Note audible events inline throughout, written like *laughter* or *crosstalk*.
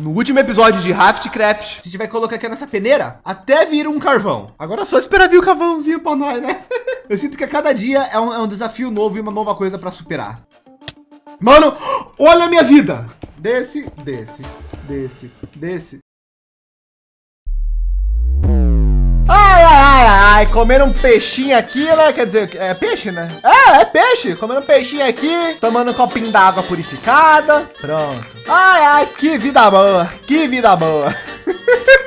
No último episódio de Raftcraft, a gente vai colocar aqui nessa peneira até vir um carvão. Agora é só esperar vir o carvãozinho para nós, né? *laughs* Eu sinto que a cada dia é um, é um desafio novo e uma nova coisa para superar. Mano, *gasps* olha a minha vida. Desce, desce, desce, desce. Ai, ai, comendo um peixinho aqui, né? Quer dizer, é peixe, né? É, é peixe. Comendo um peixinho aqui, tomando um copinho d'água purificada. Pronto. Ai, ai, que vida boa, que vida boa. *laughs*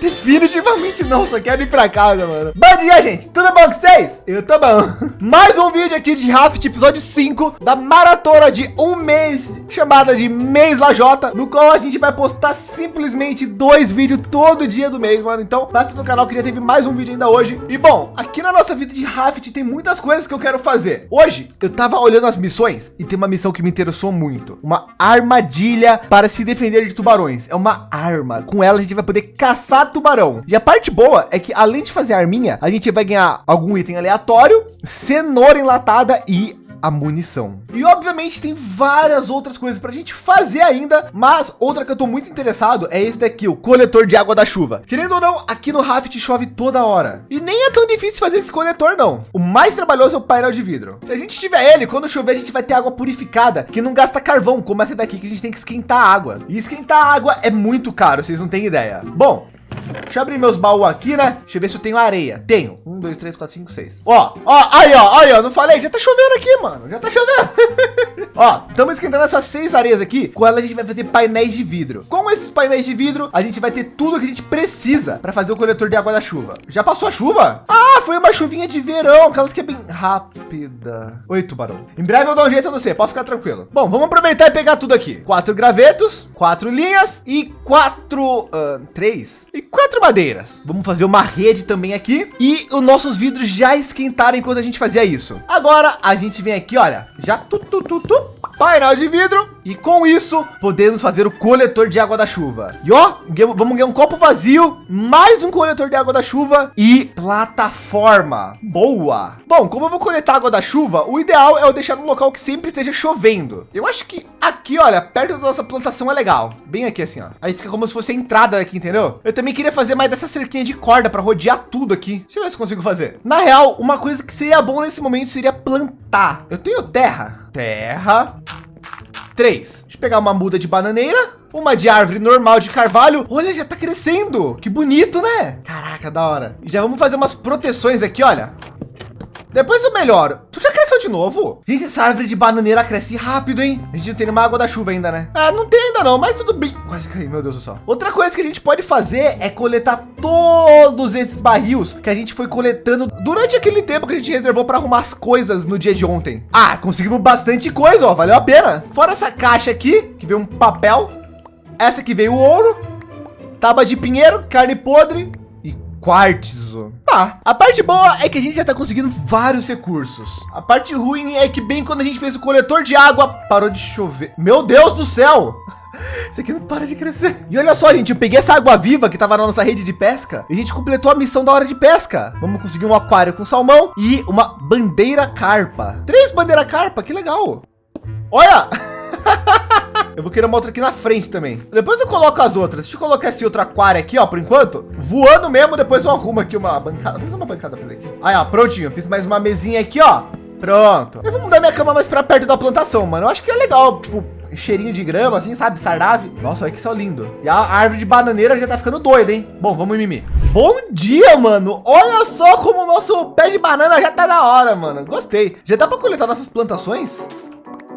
Definitivamente não, só quero ir para casa, mano. Bom dia, gente. Tudo bom com vocês? Eu tô bom. *laughs* Mais um vídeo aqui de Raft, episódio 5 da maratona de um mês, chamada de Mês Lajota, no qual a gente vai postar simplesmente dois vídeos todo dia do mês, mano. Então, passa no canal que já teve mais um vídeo ainda hoje. E bom, aqui na nossa vida de Raft tem muitas coisas que eu quero fazer. Hoje, eu tava olhando as missões e tem uma missão que me interessou muito. Uma armadilha para se defender de tubarões. É uma arma. Com ela a gente vai poder caçar tubarão. E a parte boa é que além de fazer a arminha, a gente vai ganhar algum item aleatório, cenoura enlatada e a munição. E obviamente tem várias outras coisas para a gente fazer ainda, mas outra que eu tô muito interessado é esse daqui, o coletor de água da chuva. Querendo ou não, aqui no Raft chove toda hora. E nem é tão difícil fazer esse coletor não. O mais trabalhoso é o painel de vidro. Se a gente tiver ele, quando chover a gente vai ter água purificada, que não gasta carvão, como essa daqui que a gente tem que esquentar água. E esquentar água é muito caro, vocês não têm ideia. Bom, Deixa eu abrir meus baús aqui, né? Deixa eu ver se eu tenho areia. Tenho. Um, dois, três, quatro, cinco, seis. Ó, ó, aí, ó, aí, ó. Não falei? Já tá chovendo aqui, mano. Já tá chovendo. *laughs* ó, estamos esquentando essas seis areias aqui. Com ela a gente vai fazer painéis de vidro. Com esses painéis de vidro, a gente vai ter tudo que a gente precisa para fazer o coletor de água da chuva. Já passou a chuva? Ah, foi uma chuvinha de verão. Aquelas que é bem rápida. Oi, tubarão. Em breve eu dou um jeito a você. Pode ficar tranquilo. Bom, vamos aproveitar e pegar tudo aqui. Quatro gravetos, quatro linhas e quatro, uh, três e quatro madeiras. Vamos fazer uma rede também aqui e os nossos vidros já esquentaram enquanto a gente fazia isso. Agora a gente vem aqui, olha, já tu, tu, tu, tu painel de vidro e com isso podemos fazer o coletor de água da chuva. E ó, vamos ganhar um copo vazio, mais um coletor de água da chuva e plataforma. Boa. Bom, como eu vou coletar água da chuva, o ideal é eu deixar no local que sempre esteja chovendo. Eu acho que aqui, olha, perto da nossa plantação é legal. Bem aqui assim, ó. Aí fica como se fosse a entrada aqui, entendeu? Eu também queria fazer mais dessa cerquinha de corda para rodear tudo aqui. Deixa eu ver se consigo fazer. Na real, uma coisa que seria bom nesse momento seria plantar. Eu tenho terra. Terra. Três. Deixa eu pegar uma muda de bananeira. Uma de árvore normal de carvalho. Olha, já tá crescendo. Que bonito, né? Caraca, da hora. Já vamos fazer umas proteções aqui, olha. Depois eu melhoro. Tu já de novo? Gente, essa árvore de bananeira cresce rápido, hein? A gente não tem nenhuma água da chuva ainda, né? Ah, não tem ainda não, mas tudo bem. Quase caí, meu Deus do céu. Outra coisa que a gente pode fazer é coletar todos esses barris que a gente foi coletando durante aquele tempo que a gente reservou para arrumar as coisas no dia de ontem. Ah, conseguimos bastante coisa, ó. Valeu a pena. Fora essa caixa aqui, que veio um papel. Essa que veio o ouro. Tábua de pinheiro, carne podre, quartzo. Ah, a parte boa é que a gente já está conseguindo vários recursos. A parte ruim é que bem quando a gente fez o coletor de água, parou de chover. Meu Deus do céu! *laughs* Isso aqui não para de crescer. E olha só, gente, eu peguei essa água viva que estava na nossa rede de pesca e a gente completou a missão da hora de pesca. Vamos conseguir um aquário com salmão e uma bandeira carpa. Três bandeira carpa, que legal. Olha! *laughs* Eu vou querer uma outra aqui na frente também. Depois eu coloco as outras. Deixa eu colocar esse outro aquário aqui, ó, por enquanto. Voando mesmo, depois eu arrumo aqui uma bancada. Vamos uma bancada para aqui. Aí, ó, prontinho. Fiz mais uma mesinha aqui, ó. Pronto. Eu vou mudar minha cama mais para perto da plantação, mano. Eu acho que é legal, tipo, cheirinho de grama, assim, sabe? Sarnave. Nossa, olha que céu lindo. E a árvore de bananeira já tá ficando doida, hein? Bom, vamos mimir. Bom dia, mano. Olha só como o nosso pé de banana já tá da hora, mano. Gostei. Já dá para coletar nossas plantações?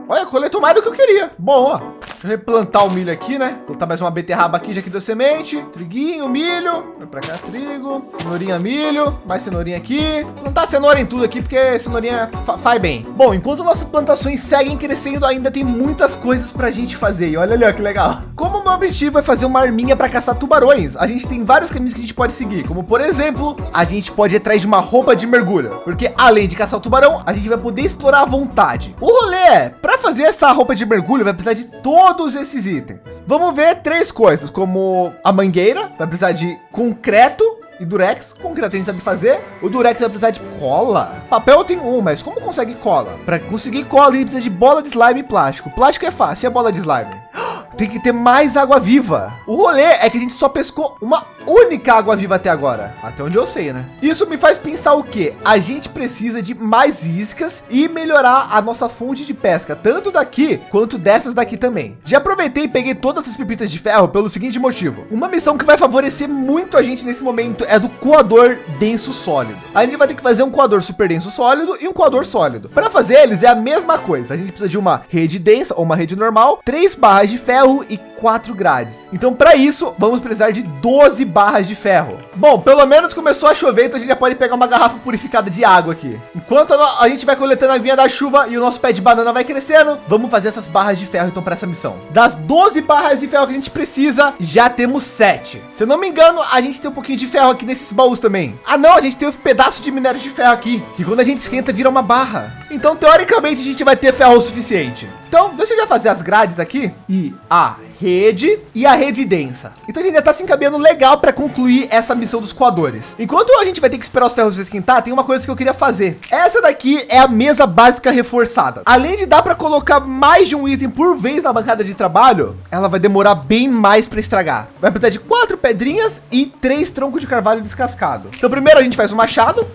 Olha, coletou mais do que eu queria. Bom, ó. Deixa eu replantar o milho aqui, né? Plantar mais uma beterraba aqui, já que deu semente. Triguinho, milho. Vai para cá, trigo. Cenourinha, milho. Mais cenourinha aqui. Plantar cenoura em tudo aqui, porque cenourinha faz bem. Bom, enquanto nossas plantações seguem crescendo, ainda tem muitas coisas para a gente fazer. E olha ali, ó, que legal. Como o meu objetivo é fazer uma arminha para caçar tubarões, a gente tem vários caminhos que a gente pode seguir. Como, por exemplo, a gente pode ir atrás de uma roupa de mergulho. Porque além de caçar o tubarão, a gente vai poder explorar à vontade. O rolê é, para fazer essa roupa de mergulho, vai precisar de todos esses itens. Vamos ver três coisas, como a mangueira, vai precisar de concreto, e durex, concreto a gente sabe fazer. O durex vai precisar de cola. Papel tem um, mas como consegue cola? Para conseguir cola, gente precisa de bola de slime e plástico. Plástico é fácil, e a bola de slime? *gasps* tem que ter mais água viva. O rolê é que a gente só pescou uma única água viva até agora, até onde eu sei, né? Isso me faz pensar o que? A gente precisa de mais iscas e melhorar a nossa fonte de pesca, tanto daqui quanto dessas daqui também. Já aproveitei e peguei todas as pepitas de ferro pelo seguinte motivo. Uma missão que vai favorecer muito a gente nesse momento é do coador denso sólido. A gente vai ter que fazer um coador super denso sólido e um coador sólido. Para fazer eles é a mesma coisa. A gente precisa de uma rede densa ou uma rede normal, três barras de ferro e quatro grades. Então, para isso, vamos precisar de 12 barras de ferro. Bom, pelo menos começou a chover, então a gente já pode pegar uma garrafa purificada de água aqui. Enquanto a gente vai coletando a aguinha da chuva e o nosso pé de banana vai crescendo, vamos fazer essas barras de ferro então para essa missão. Das 12 barras de ferro que a gente precisa, já temos 7. Se eu não me engano, a gente tem um pouquinho de ferro aqui nesses baús também. Ah, não, a gente tem um pedaço de minério de ferro aqui, que quando a gente esquenta vira uma barra. Então, teoricamente, a gente vai ter ferro o suficiente. Então, deixa eu já fazer as grades aqui e a rede e a rede densa. Então a gente já está se encaminhando legal para concluir essa missão dos coadores. Enquanto a gente vai ter que esperar os ferros esquentar, tem uma coisa que eu queria fazer. Essa daqui é a mesa básica reforçada. Além de dar para colocar mais de um item por vez na bancada de trabalho, ela vai demorar bem mais para estragar. Vai precisar de quatro pedrinhas e três troncos de carvalho descascado. Então primeiro a gente faz o machado,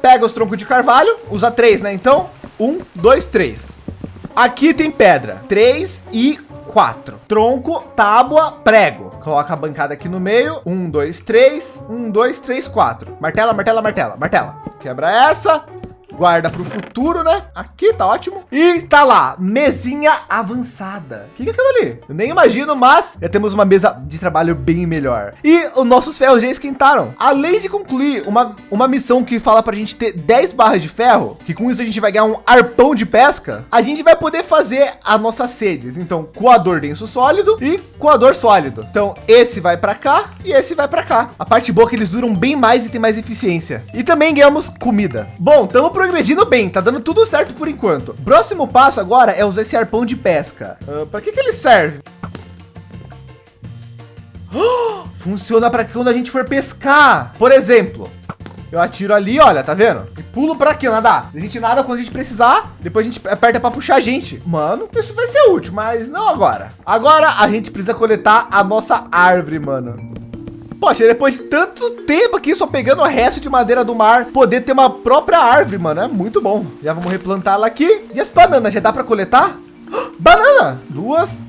pega os troncos de carvalho, usa três, né? Então, um, dois, três. Aqui tem pedra, três e quatro. Tronco, tábua, prego. Coloca a bancada aqui no meio. Um, dois, três. Um, dois, três, quatro. Martela, martela, martela, martela. Quebra essa guarda para o futuro, né? Aqui tá ótimo. E tá lá, mesinha avançada. O que, que é aquilo ali? Eu nem imagino, mas já temos uma mesa de trabalho bem melhor. E os nossos ferros já esquentaram. Além de concluir uma, uma missão que fala para a gente ter 10 barras de ferro, que com isso a gente vai ganhar um arpão de pesca, a gente vai poder fazer as nossas sedes. Então, coador denso sólido e coador sólido. Então, esse vai para cá e esse vai para cá. A parte boa é que eles duram bem mais e tem mais eficiência. E também ganhamos comida. Bom, estamos progredindo bem, tá dando tudo certo por enquanto. Próximo passo agora é usar esse arpão de pesca. Uh, ah, para que que ele serve? Oh, funciona para quando a gente for pescar. Por exemplo, eu atiro ali, olha, tá vendo? E pulo para aqui, nadar. A gente nada quando a gente precisar, depois a gente aperta para puxar a gente. Mano, isso vai ser útil, mas não agora. Agora a gente precisa coletar a nossa árvore, mano. Poxa, depois de tanto tempo aqui só pegando o resto de madeira do mar, poder ter uma própria árvore, mano, é muito bom. Já vamos replantar ela aqui. E as bananas, já dá para coletar? *gasps* Banana! Duas.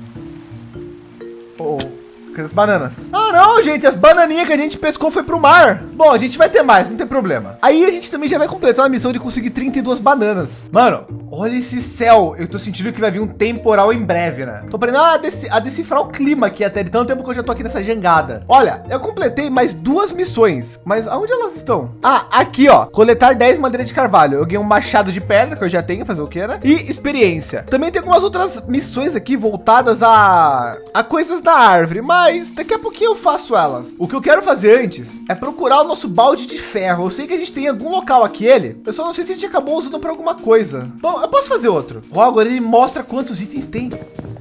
Oh. As bananas? Ah, não, gente, as bananinhas que a gente pescou foi para o mar. Bom, a gente vai ter mais, não tem problema. Aí a gente também já vai completar a missão de conseguir 32 bananas. Mano, olha esse céu. Eu tô sentindo que vai vir um temporal em breve, né? Tô aprendendo a, dec a decifrar o clima aqui até de tanto tempo que eu já tô aqui nessa jangada. Olha, eu completei mais duas missões, mas aonde elas estão? Ah, aqui, ó. Coletar 10 madeiras de carvalho. Eu ganhei um machado de pedra, que eu já tenho, fazer o que, né? E experiência. Também tem algumas outras missões aqui voltadas a, a coisas da árvore, mas mas daqui a pouquinho eu faço elas. O que eu quero fazer antes é procurar o nosso balde de ferro. Eu sei que a gente tem algum local aqui ele. Eu só não sei se a gente acabou usando para alguma coisa. Bom, eu posso fazer outro. Logo, ele mostra quantos itens tem.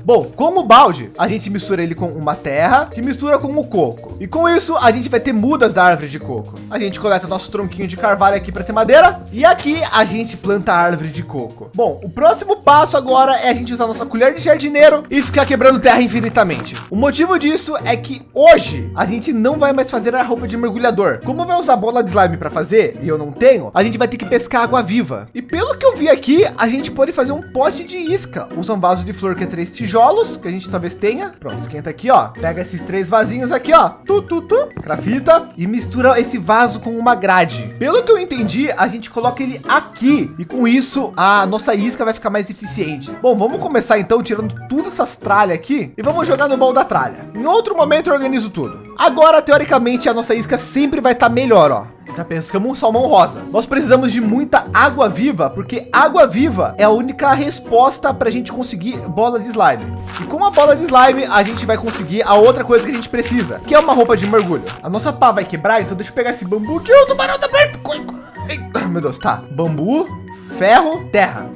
Bom, como balde, a gente mistura ele com uma terra que mistura com o coco. E com isso, a gente vai ter mudas da árvore de coco. A gente coleta nosso tronquinho de carvalho aqui para ter madeira. E aqui a gente planta a árvore de coco. Bom, o próximo passo agora é a gente usar nossa colher de jardineiro e ficar quebrando terra infinitamente. O motivo disso é que hoje a gente não vai mais fazer a roupa de mergulhador. Como vai usar bola de slime para fazer e eu não tenho, a gente vai ter que pescar água viva. E pelo que eu vi aqui, a gente pode fazer um pote de isca. Usa um vaso de flor que é três tijolos que a gente talvez tenha. Pronto, esquenta aqui, ó. Pega esses três vasinhos aqui, ó. Tu, tu, tu. Grafita e mistura esse vaso com uma grade. Pelo que eu entendi, a gente coloca ele aqui e com isso a nossa isca vai ficar mais eficiente. Bom, vamos começar então tirando tudo essas tralhas aqui e vamos jogar no bol da tralha. Em outro momento eu organizo tudo. Agora, teoricamente, a nossa isca sempre vai estar tá melhor, ó. Já pescamos um salmão rosa. Nós precisamos de muita água viva, porque água viva é a única resposta para a gente conseguir bola de slime. E com a bola de slime, a gente vai conseguir a outra coisa que a gente precisa, que é uma roupa de mergulho. A nossa pá vai quebrar, então deixa eu pegar esse bambu que o tubarão tá. Meu Deus, tá. Bambu, ferro, terra.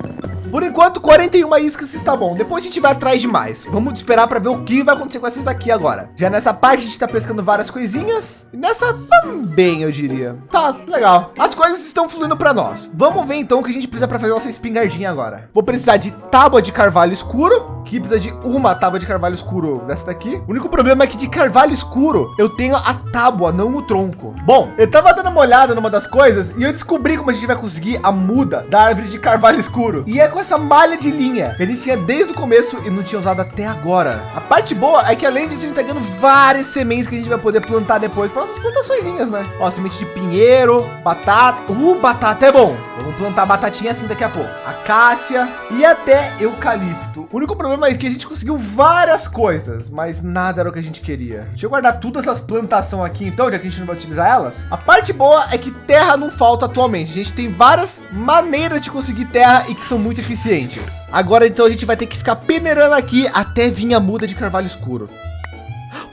Por enquanto, 41 iscas está bom. Depois a gente vai atrás de mais. Vamos esperar para ver o que vai acontecer com essas daqui agora. Já nessa parte a gente está pescando várias coisinhas. E nessa também, eu diria. Tá, legal. As coisas estão fluindo para nós. Vamos ver então o que a gente precisa para fazer nossa espingardinha agora. Vou precisar de tábua de carvalho escuro que precisa de uma tábua de carvalho escuro dessa daqui. O único problema é que de carvalho escuro eu tenho a tábua, não o tronco. Bom, eu tava dando uma olhada numa das coisas e eu descobri como a gente vai conseguir a muda da árvore de carvalho escuro. E é com essa malha de linha que a gente tinha desde o começo e não tinha usado até agora. A parte boa é que além disso a gente tá ganhando várias sementes que a gente vai poder plantar depois para nossas plantações, né? Ó, semente de pinheiro, batata. Uh, batata é bom. Vamos plantar batatinha assim daqui a pouco. Acácia e até eucalipto. O único problema é que a gente conseguiu várias coisas, mas nada era o que a gente queria. Deixa eu guardar todas essas plantações aqui então, já que a gente não vai utilizar elas. A parte boa é que terra não falta atualmente. A gente tem várias maneiras de conseguir terra e que são muito eficientes. Agora então a gente vai ter que ficar peneirando aqui até vir a muda de carvalho escuro.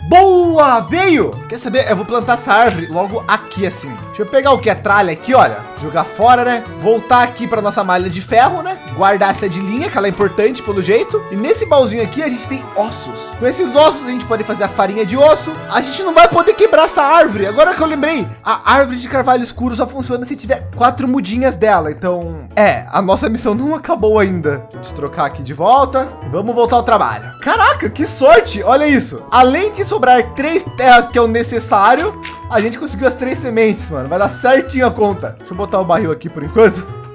Boa, veio. Quer saber? Eu vou plantar essa árvore logo aqui assim. Deixa eu pegar o que é tralha aqui, olha. Jogar fora, né? Voltar aqui para nossa malha de ferro, né? Guardar essa de linha, que ela é importante pelo jeito. E nesse baúzinho aqui a gente tem ossos. Com esses ossos a gente pode fazer a farinha de osso. A gente não vai poder quebrar essa árvore. Agora que eu lembrei, a árvore de carvalho escuro só funciona se tiver quatro mudinhas dela. Então, é, a nossa missão não acabou ainda. Deixa eu trocar aqui de volta. Vamos voltar ao trabalho. Caraca, que sorte. Olha isso. Além de sobrar três terras que é o necessário, a gente conseguiu as três sementes, mano. Vai dar certinho a conta. Deixa eu botar o barril aqui por enquanto.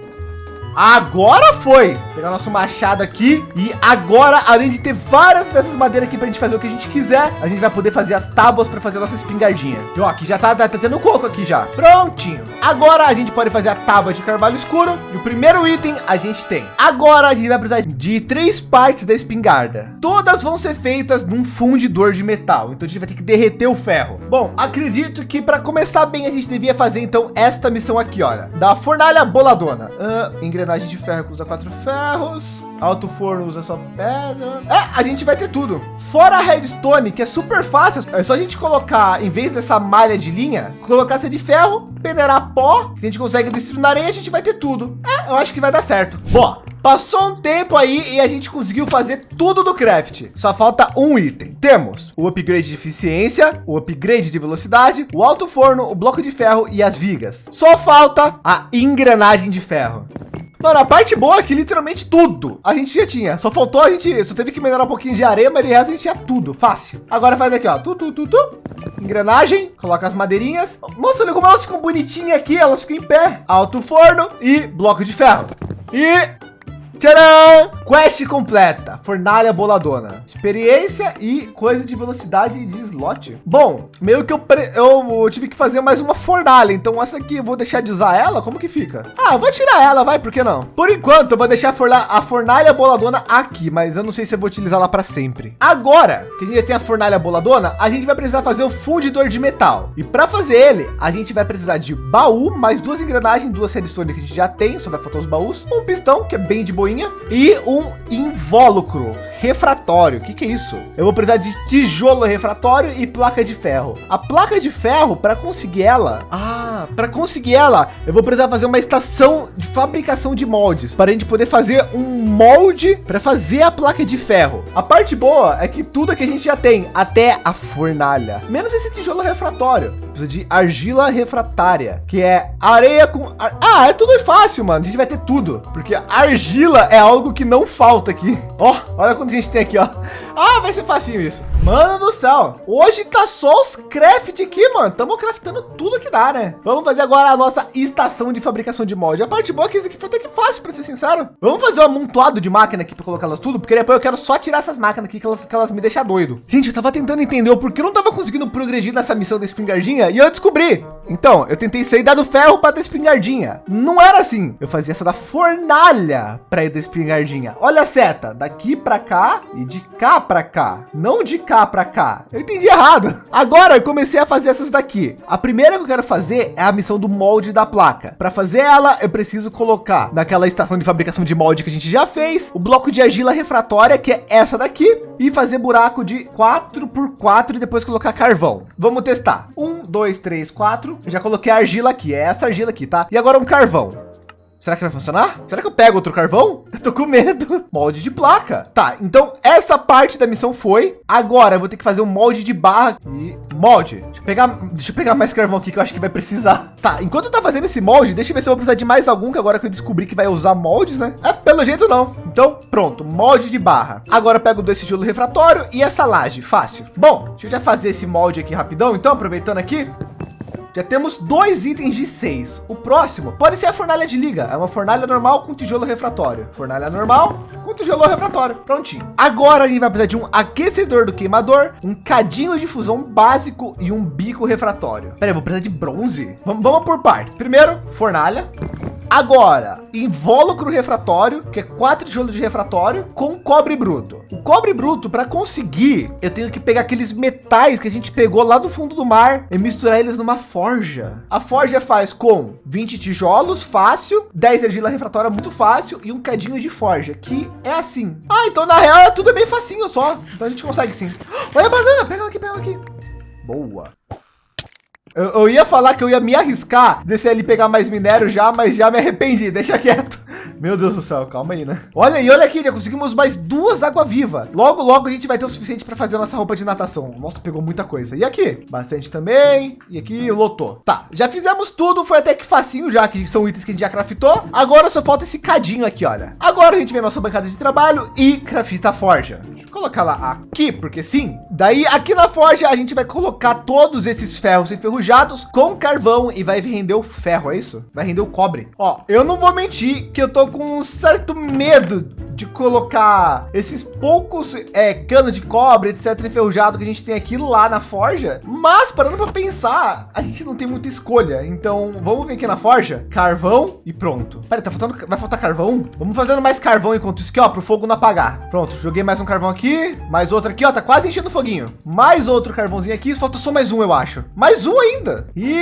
Agora foi. Pegar nosso machado aqui. E agora, além de ter várias dessas madeiras aqui para a gente fazer o que a gente quiser, a gente vai poder fazer as tábuas para fazer a nossa espingardinha. E ó, aqui já tá, tá, tá tendo coco aqui já. Prontinho. Agora a gente pode fazer a tábua de carvalho escuro. E o primeiro item a gente tem. Agora a gente vai precisar de três partes da espingarda. Todas vão ser feitas num fundidor de metal. Então a gente vai ter que derreter o ferro. Bom, acredito que para começar bem a gente devia fazer então esta missão aqui, olha. Da fornalha boladona. Uh, engrenagem de ferro que usa quatro ferros. Alto forno usa só pedra. É, a gente vai ter tudo. Fora a redstone, que é super fácil. É só a gente colocar, em vez dessa malha de linha, colocar essa de ferro, peneirar pó. Se a gente consegue destruir areia, a gente vai ter tudo. É, eu acho que vai dar certo. Boa. Passou um tempo aí e a gente conseguiu fazer tudo do craft. Só falta um item. Temos o upgrade de eficiência, o upgrade de velocidade, o alto forno, o bloco de ferro e as vigas. Só falta a engrenagem de ferro. Mano, a parte boa é que literalmente tudo a gente já tinha. Só faltou a gente, só teve que melhorar um pouquinho de areia, mas de resto a gente tinha tudo, fácil. Agora faz aqui, ó, tu, tu, tu, tu. engrenagem, coloca as madeirinhas. Nossa, olha como elas ficam bonitinhas aqui, elas ficam em pé. Alto forno e bloco de ferro. E Tcharam! Quest completa, fornalha boladona, experiência e coisa de velocidade de slot. Bom, meio que eu, eu, tive que fazer mais uma fornalha, então essa aqui eu vou deixar de usar ela, como que fica? Ah, vou tirar ela, vai, por que não? Por enquanto eu vou deixar a fornalha, a fornalha boladona aqui, mas eu não sei se eu vou utilizar ela para sempre. Agora que a gente tem a fornalha boladona, a gente vai precisar fazer o fundidor de metal. E para fazer ele, a gente vai precisar de baú, mais duas engrenagens, duas redstone que a gente já tem, só vai faltar os baús, um pistão, que é bem de e um invólucro refratório. O que, que é isso? Eu vou precisar de tijolo refratório e placa de ferro. A placa de ferro, para conseguir ela, ah, para conseguir ela, eu vou precisar fazer uma estação de fabricação de moldes para a gente poder fazer um molde para fazer a placa de ferro. A parte boa é que tudo que a gente já tem, até a fornalha, menos esse tijolo refratório precisa de argila refratária, que é areia com... Ah, é tudo fácil, mano. A gente vai ter tudo, porque argila é algo que não falta aqui. *laughs* Ó, olha quanto a gente tem aqui, ó. Ah, vai ser facinho isso. Mano do céu, hoje tá só os craft aqui, mano. Estamos craftando tudo que dá, né? Vamos fazer agora a nossa estação de fabricação de molde. A parte boa é que isso aqui foi até que fácil, para ser sincero. Vamos fazer um amontoado de máquina aqui para colocá-las tudo, porque depois eu quero só tirar essas máquinas aqui que elas, que elas me deixam doido. Gente, eu tava tentando entender o porquê eu não tava conseguindo progredir nessa missão da espingardinha e eu descobri. Então, eu tentei sair da do ferro para da espingardinha. Não era assim. Eu fazia essa da fornalha para ir da espingardinha. Olha a seta, daqui para cá de cá para cá, não de cá para cá. Eu entendi errado. Agora eu comecei a fazer essas daqui. A primeira que eu quero fazer é a missão do molde da placa. Para fazer ela, eu preciso colocar naquela estação de fabricação de molde que a gente já fez, o bloco de argila refratória, que é essa daqui, e fazer buraco de 4 por 4 e depois colocar carvão. Vamos testar. Um, dois, três, quatro. já coloquei a argila aqui. É essa argila aqui, tá? E agora um carvão. Será que vai funcionar? Será que eu pego outro carvão? Eu tô com medo. *laughs* Molde de placa. Tá, então essa parte da missão foi. Agora eu vou ter que fazer um molde de barra e molde. Deixa eu pegar, deixa eu pegar mais carvão aqui que eu acho que vai precisar. Tá, enquanto tá fazendo esse molde, deixa eu ver se eu vou precisar de mais algum que agora que eu descobri que vai usar moldes, né? É, pelo jeito não. Então, pronto, molde de barra. Agora eu pego dois sigilo refratório e essa laje, fácil. Bom, deixa eu já fazer esse molde aqui rapidão, então, aproveitando aqui. Já temos dois itens de seis. O próximo pode ser a fornalha de liga. É uma fornalha normal com tijolo refratório. Fornalha normal com tijolo refratório. Prontinho. Agora a gente vai precisar de um aquecedor do queimador, um cadinho de fusão básico e um bico refratório. Peraí, vou precisar de bronze. Vamos, vamos por partes. Primeiro, fornalha. Agora, invólucro refratório, que é quatro tijolos de refratório com cobre bruto. O cobre bruto, para conseguir, eu tenho que pegar aqueles metais que a gente pegou lá do fundo do mar e misturar eles numa forja. A forja faz com 20 tijolos, fácil, 10 argila refratória, muito fácil, e um cadinho de forja, que é assim. Ah, então na real é tudo bem facinho só. Então a gente consegue sim. Olha a banana, pega ela aqui, pega ela aqui. Boa. Eu, eu, ia falar que eu ia me arriscar, descer ali pegar mais minério já, mas já me arrependi. *laughs* Deixa quieto. Meu Deus do céu, calma aí, né? Olha aí, olha aqui, já conseguimos mais duas água viva. Logo, logo a gente vai ter o suficiente para fazer a nossa roupa de natação. Nossa, pegou muita coisa. E aqui, bastante também. E aqui lotou. Tá, já fizemos tudo, foi até que facinho já, que são itens que a gente já craftou. Agora só falta esse cadinho aqui, olha. Agora a gente vem nossa bancada de trabalho e crafta a forja. Deixa eu colocar lá aqui, porque sim. Daí aqui na forja a gente vai colocar todos esses ferros enferrujados com carvão e vai render o ferro, é isso? Vai render o cobre. Ó, eu não vou mentir que eu tô com um certo medo de colocar esses poucos é, cano de cobre, etc, enferrujado que a gente tem aqui lá na forja. Mas parando para pensar, a gente não tem muita escolha. Então vamos vir aqui na forja, carvão e pronto. Pera, tá faltando, vai faltar carvão? Vamos fazendo mais carvão enquanto isso aqui, ó, para o fogo não apagar. Pronto, joguei mais um carvão aqui, mais outro aqui, ó, tá quase enchendo o foguinho. Mais outro carvãozinho aqui, falta só mais um, eu acho. Mais um ainda. E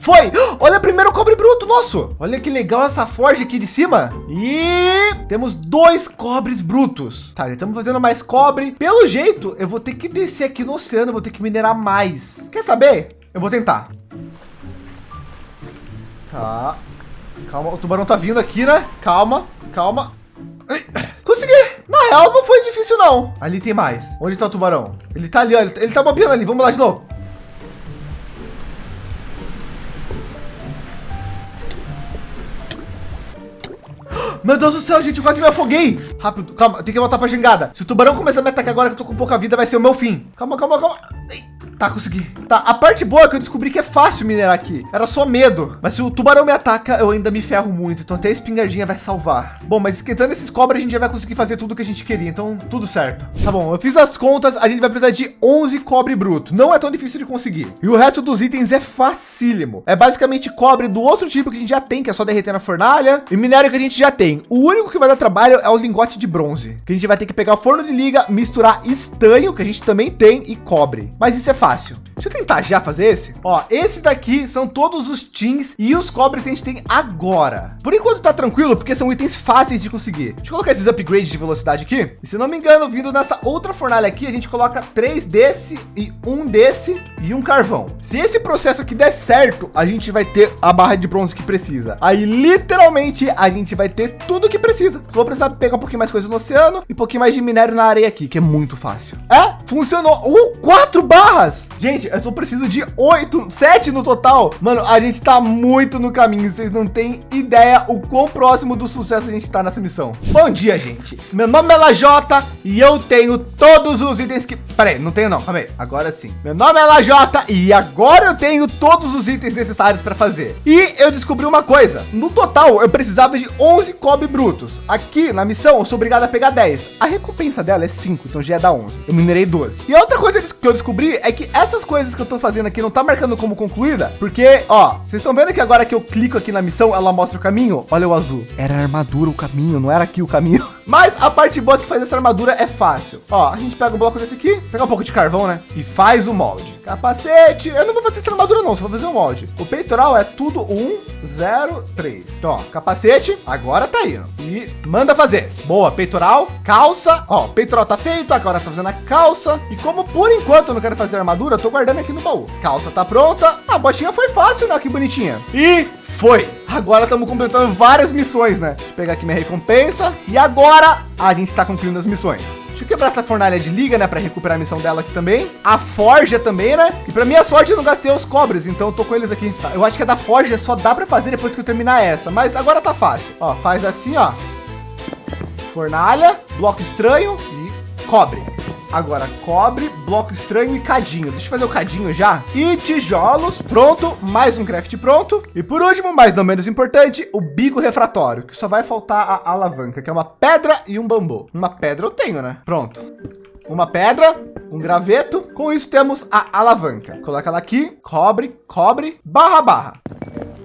foi. Olha primeiro o cobre bruto nosso. Olha que legal essa forja aqui de cima. E temos dois cobres brutos. Tá, estamos fazendo mais cobre. Pelo jeito, eu vou ter que descer aqui no oceano, vou ter que minerar mais. Quer saber? Eu vou tentar. Tá. Calma, o tubarão tá vindo aqui, né? Calma, calma. Consegui! Na real, não foi difícil, não. Ali tem mais. Onde tá o tubarão? Ele tá ali, ó. Ele tá bobeando ali. Vamos lá de novo. Meu Deus do céu, gente, quase me afoguei. Rápido, calma, tem que voltar para a jangada. Se o tubarão começar a me atacar agora que eu tô com pouca vida, vai ser o meu fim. Calma, calma, calma. Tá, consegui. Tá, a parte boa é que eu descobri que é fácil minerar aqui. Era só medo. Mas se o tubarão me ataca, eu ainda me ferro muito. Então até a espingardinha vai salvar. Bom, mas esquentando esses cobras, a gente já vai conseguir fazer tudo que a gente queria. Então, tudo certo. Tá bom, eu fiz as contas. A gente vai precisar de 11 cobre bruto. Não é tão difícil de conseguir. E o resto dos itens é facílimo. É basicamente cobre do outro tipo que a gente já tem, que é só derreter na fornalha. E minério que a gente já tem. O único que vai dar trabalho é o lingote de bronze. Que a gente vai ter que pegar o forno de liga, misturar estanho, que a gente também tem, e cobre. Mas isso é fácil. Deixa eu tentar já fazer esse. Ó, esses daqui são todos os teams e os cobres que a gente tem agora. Por enquanto tá tranquilo, porque são itens fáceis de conseguir. Deixa eu colocar esses upgrades de velocidade aqui. E se não me engano, vindo nessa outra fornalha aqui, a gente coloca três desse e um desse e um carvão. Se esse processo aqui der certo, a gente vai ter a barra de bronze que precisa. Aí, literalmente, a gente vai ter tudo que precisa. Só vou precisar pegar um pouquinho mais coisa no oceano e um pouquinho mais de minério na areia aqui, que é muito fácil. É, funcionou. Uh, quatro barras. Gente, Gente, eu só preciso de oito, sete no total. Mano, a gente tá muito no caminho. Vocês não têm ideia o quão próximo do sucesso a gente tá nessa missão. Bom dia, gente. Meu nome é Lajota e eu tenho todos os itens que... Peraí, não tenho não. Calma aí. Agora sim. Meu nome é Lajota e agora eu tenho todos os itens necessários para fazer. E eu descobri uma coisa. No total, eu precisava de 11 cobre brutos. Aqui na missão, eu sou obrigado a pegar 10. A recompensa dela é 5, então já é da 11. Eu minerei 12. E outra coisa que eu descobri é que essas coisas que eu tô fazendo aqui não tá marcando como concluída, porque, ó, vocês estão vendo que agora que eu clico aqui na missão, ela mostra o caminho? Olha o azul. Era a armadura o caminho, não era aqui o caminho. *laughs* Mas a parte boa que faz essa armadura é fácil. Ó, a gente pega um bloco desse aqui, pega um pouco de carvão, né? E faz o molde. Capacete. Eu não vou fazer essa armadura não, só vou fazer o um molde. O peitoral é tudo 1, 0, 3. Então, ó, capacete, agora tá indo. E manda fazer. Boa, peitoral, calça. Ó, peitoral tá feito, agora tá fazendo a calça. E como por enquanto eu não quero fazer armadura, eu tô guardando aqui no baú. Calça tá pronta. A botinha foi fácil, né? Que bonitinha. E Foi. Agora estamos completando várias missões, né? Deixa eu pegar aqui minha recompensa. E agora a gente está concluindo as missões. Deixa eu quebrar essa fornalha de liga, né? Para recuperar a missão dela aqui também. A forja também, né? E para minha sorte eu não gastei os cobres, então eu tô com eles aqui. Tá, eu acho que a da forja só dá para fazer depois que eu terminar essa. Mas agora tá fácil. Ó, faz assim, ó. Fornalha, bloco estranho e cobre. Agora, cobre, bloco estranho e cadinho. Deixa eu fazer o cadinho já. E tijolos, pronto. Mais um craft pronto. E por último, mas não menos importante, o bico refratório, que só vai faltar a alavanca, que é uma pedra e um bambu. Uma pedra eu tenho, né? Pronto. Uma pedra, um graveto. Com isso temos a alavanca. Coloca ela aqui, cobre, cobre, barra, barra.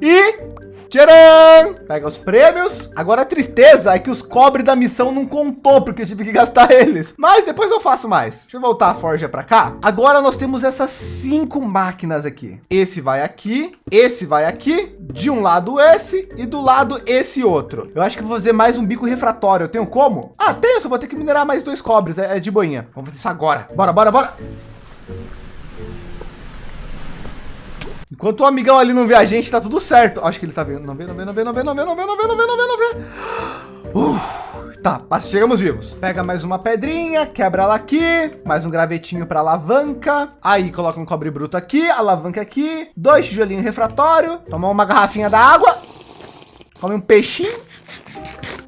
E Tcharam! Pega os prêmios. Agora a tristeza é que os cobre da missão não contou, porque eu tive que gastar *laughs* eles. Mas depois eu faço mais. Deixa eu voltar a forja para cá. Agora nós temos essas cinco máquinas aqui. Esse vai aqui, esse vai aqui, de um lado esse e do lado esse outro. Eu acho que vou fazer mais um bico refratório. Eu tenho como? Ah, tenho, só vou ter que minerar mais dois cobres. É, é de boinha. Vamos fazer isso agora. Bora, bora, bora. Enquanto o amigão ali não vê a gente, tá tudo certo. Acho que ele tá vendo. Não vê, não vê, não vê, não vê, não vê, não vê, não vê, não vê, não vê, não vê. Uf, tá, chegamos vivos. Pega mais uma pedrinha, quebra ela aqui, mais um gravetinho para alavanca. Aí coloca um cobre bruto aqui, alavanca aqui, dois tijolinhos refratório, tomar uma garrafinha da água, come um peixinho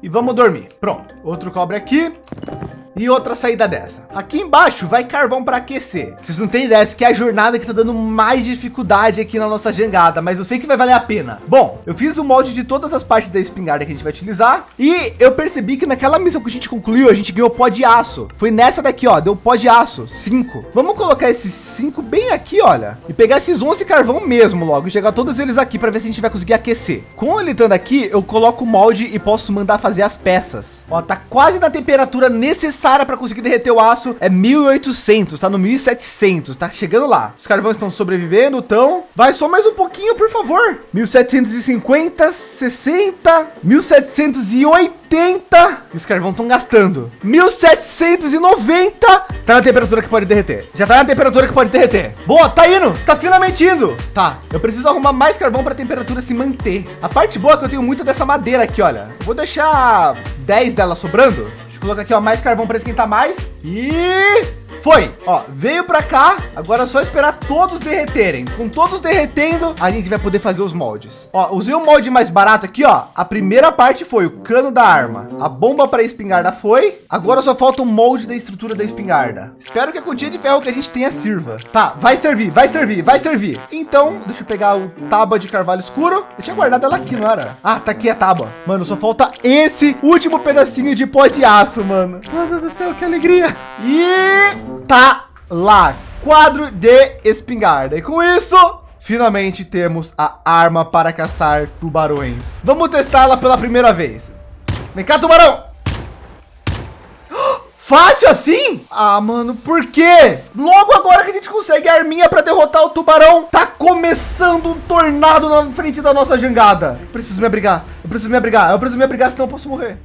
e vamos dormir. Pronto, outro cobre aqui e outra saída dessa. Aqui embaixo vai carvão para aquecer. Vocês não têm ideia, essa que é a jornada que está dando mais dificuldade aqui na nossa jangada, mas eu sei que vai valer a pena. Bom, eu fiz o molde de todas as partes da espingarda que a gente vai utilizar e eu percebi que naquela missão que a gente concluiu, a gente ganhou pó de aço. Foi nessa daqui, ó, deu pó de aço, cinco. Vamos colocar esses cinco bem aqui, olha, e pegar esses 11 carvão mesmo logo, e chegar todos eles aqui para ver se a gente vai conseguir aquecer. Com ele estando aqui, eu coloco o molde e posso mandar fazer as peças. Ó, tá quase na temperatura necessária necessária para conseguir derreter o aço é 1800, tá no 1700, tá chegando lá. Os carvões estão sobrevivendo, então vai só mais um pouquinho, por favor. 1750, 60, 1780 e os carvões estão gastando. 1790 tá na temperatura que pode derreter. Já tá na temperatura que pode derreter. Boa, tá indo, tá finalmente indo. Tá, eu preciso arrumar mais carvão para a temperatura se manter. A parte boa é que eu tenho muita dessa madeira aqui, olha. Vou deixar 10 dela sobrando colocar aqui, ó, mais carvão para esquentar mais. E foi, ó, veio para cá. Agora é só esperar todos derreterem. Com todos derretendo, a gente vai poder fazer os moldes. Ó, usei o molde mais barato aqui, ó. A primeira parte foi o cano da arma. A bomba para espingarda foi. Agora só falta o molde da estrutura da espingarda. Espero que a quantia de ferro que a gente tenha sirva. Tá, vai servir, vai servir, vai servir. Então, deixa eu pegar o tábua de carvalho escuro. Eu tinha guardado ela aqui, não era? Ah, tá aqui a tábua. Mano, só falta esse último pedacinho de pó de aço, mano. Meu Deus do céu, que alegria. E tá lá. Quadro de espingarda. E com isso, finalmente temos a arma para caçar tubarões. Vamos testá-la pela primeira vez. Vem cá, tubarão! *gasps* Fácil assim? Ah, mano, por quê? Logo agora que a gente consegue a arminha para derrotar o tubarão, tá começando um tornado na frente da nossa jangada. Preciso me abrigar, eu preciso me abrigar, eu preciso me abrigar, senão eu posso morrer.